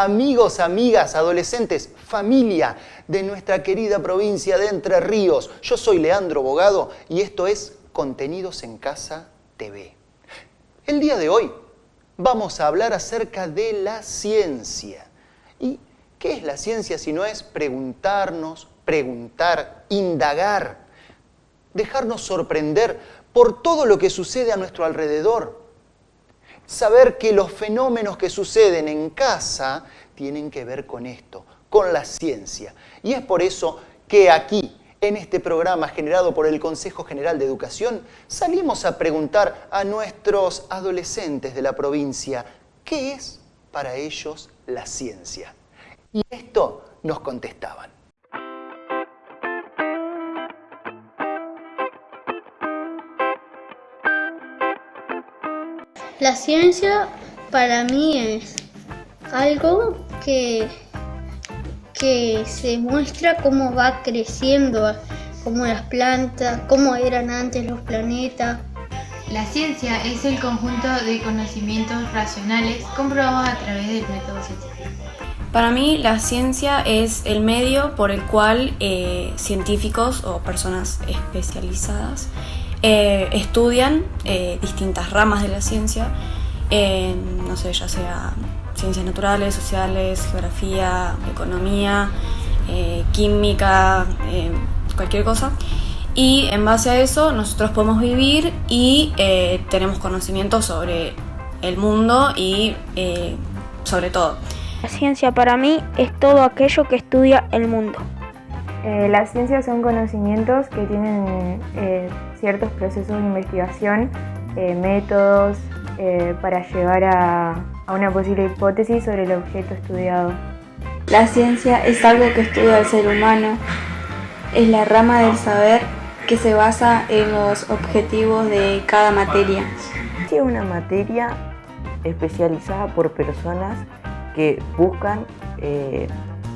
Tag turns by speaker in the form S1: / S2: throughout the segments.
S1: Amigos, amigas, adolescentes, familia de nuestra querida provincia de Entre Ríos. Yo soy Leandro Bogado y esto es Contenidos en Casa TV. El día de hoy vamos a hablar acerca de la ciencia. ¿Y qué es la ciencia si no es preguntarnos, preguntar, indagar, dejarnos sorprender por todo lo que sucede a nuestro alrededor? Saber que los fenómenos que suceden en casa tienen que ver con esto, con la ciencia. Y es por eso que aquí, en este programa generado por el Consejo General de Educación, salimos a preguntar a nuestros adolescentes de la provincia qué es para ellos la ciencia. Y esto nos contestaban.
S2: La ciencia para mí es algo que, que se muestra cómo va creciendo, como las plantas, cómo eran antes los planetas.
S3: La ciencia es el conjunto de conocimientos racionales comprobados a través del método científico.
S4: Para mí la ciencia es el medio por el cual eh, científicos o personas especializadas eh, estudian eh, distintas ramas de la ciencia, no sé, ya sea ciencias naturales, sociales, geografía, economía, eh, química, cualquier cosa. Y en base a eso nosotros podemos vivir y tenemos conocimiento sobre el mundo y sobre todo.
S5: La ciencia para mí es todo aquello que estudia el mundo.
S6: Las ciencias son conocimientos que tienen ciertos procesos de investigación, eh, métodos eh, para llegar a, a una posible hipótesis sobre el objeto estudiado.
S7: La ciencia es algo que estudia el ser humano, es la rama del saber que se basa en los objetivos de cada materia.
S8: Es una materia especializada por personas que buscan eh,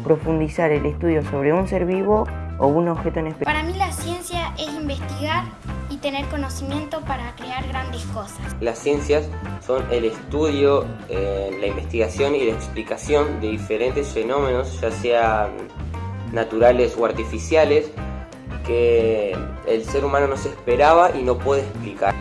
S8: profundizar el estudio sobre un ser vivo o un objeto en específico.
S9: Para mí la ciencia es investigar y tener conocimiento para crear grandes cosas.
S10: Las ciencias son el estudio, eh, la investigación y la explicación de diferentes fenómenos, ya sean naturales o artificiales, que el ser humano no se esperaba y no puede explicar.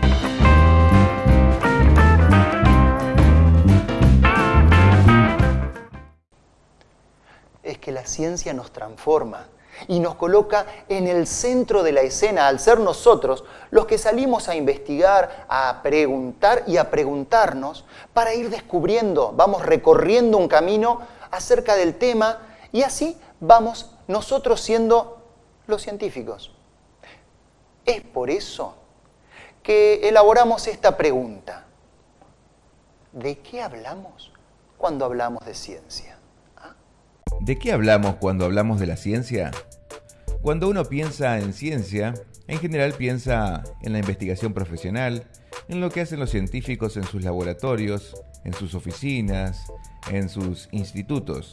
S1: Es que la ciencia nos transforma y nos coloca en el centro de la escena al ser nosotros los que salimos a investigar, a preguntar y a preguntarnos para ir descubriendo, vamos recorriendo un camino acerca del tema y así vamos nosotros siendo los científicos. Es por eso que elaboramos esta pregunta. ¿De qué hablamos cuando hablamos de ciencia?
S11: ¿De qué hablamos cuando hablamos de la ciencia? Cuando uno piensa en ciencia, en general piensa en la investigación profesional, en lo que hacen los científicos en sus laboratorios, en sus oficinas, en sus institutos.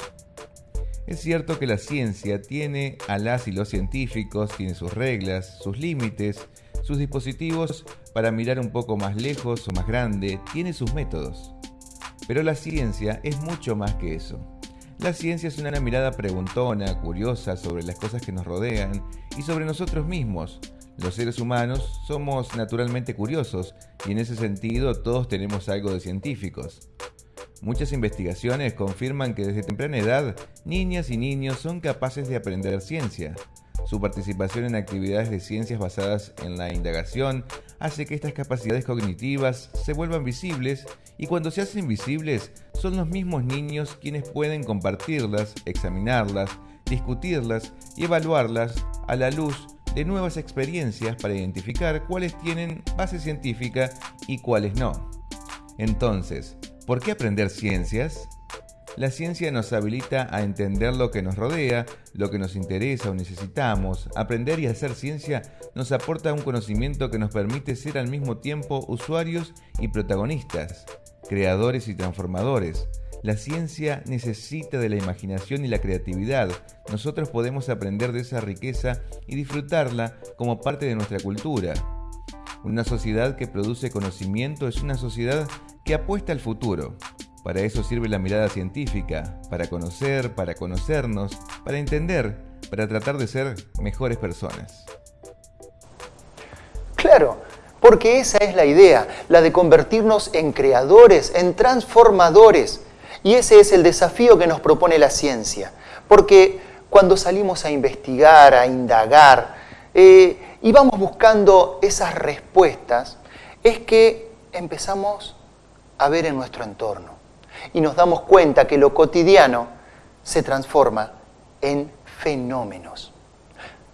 S11: Es cierto que la ciencia tiene a las y los científicos, tiene sus reglas, sus límites, sus dispositivos para mirar un poco más lejos o más grande, tiene sus métodos. Pero la ciencia es mucho más que eso. La ciencia es una mirada preguntona, curiosa sobre las cosas que nos rodean y sobre nosotros mismos. Los seres humanos somos naturalmente curiosos y en ese sentido todos tenemos algo de científicos. Muchas investigaciones confirman que desde temprana edad niñas y niños son capaces de aprender ciencia. Su participación en actividades de ciencias basadas en la indagación hace que estas capacidades cognitivas se vuelvan visibles y cuando se hacen visibles son los mismos niños quienes pueden compartirlas, examinarlas, discutirlas y evaluarlas a la luz de nuevas experiencias para identificar cuáles tienen base científica y cuáles no. Entonces, ¿por qué aprender ciencias? La ciencia nos habilita a entender lo que nos rodea, lo que nos interesa o necesitamos. Aprender y hacer ciencia nos aporta un conocimiento que nos permite ser al mismo tiempo usuarios y protagonistas, creadores y transformadores. La ciencia necesita de la imaginación y la creatividad. Nosotros podemos aprender de esa riqueza y disfrutarla como parte de nuestra cultura. Una sociedad que produce conocimiento es una sociedad que apuesta al futuro. Para eso sirve la mirada científica, para conocer, para conocernos, para entender, para tratar de ser mejores personas.
S1: Claro, porque esa es la idea, la de convertirnos en creadores, en transformadores. Y ese es el desafío que nos propone la ciencia. Porque cuando salimos a investigar, a indagar, eh, y vamos buscando esas respuestas, es que empezamos a ver en nuestro entorno y nos damos cuenta que lo cotidiano se transforma en fenómenos.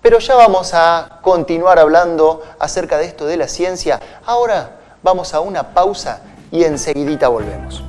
S1: Pero ya vamos a continuar hablando acerca de esto de la ciencia. Ahora vamos a una pausa y enseguidita volvemos.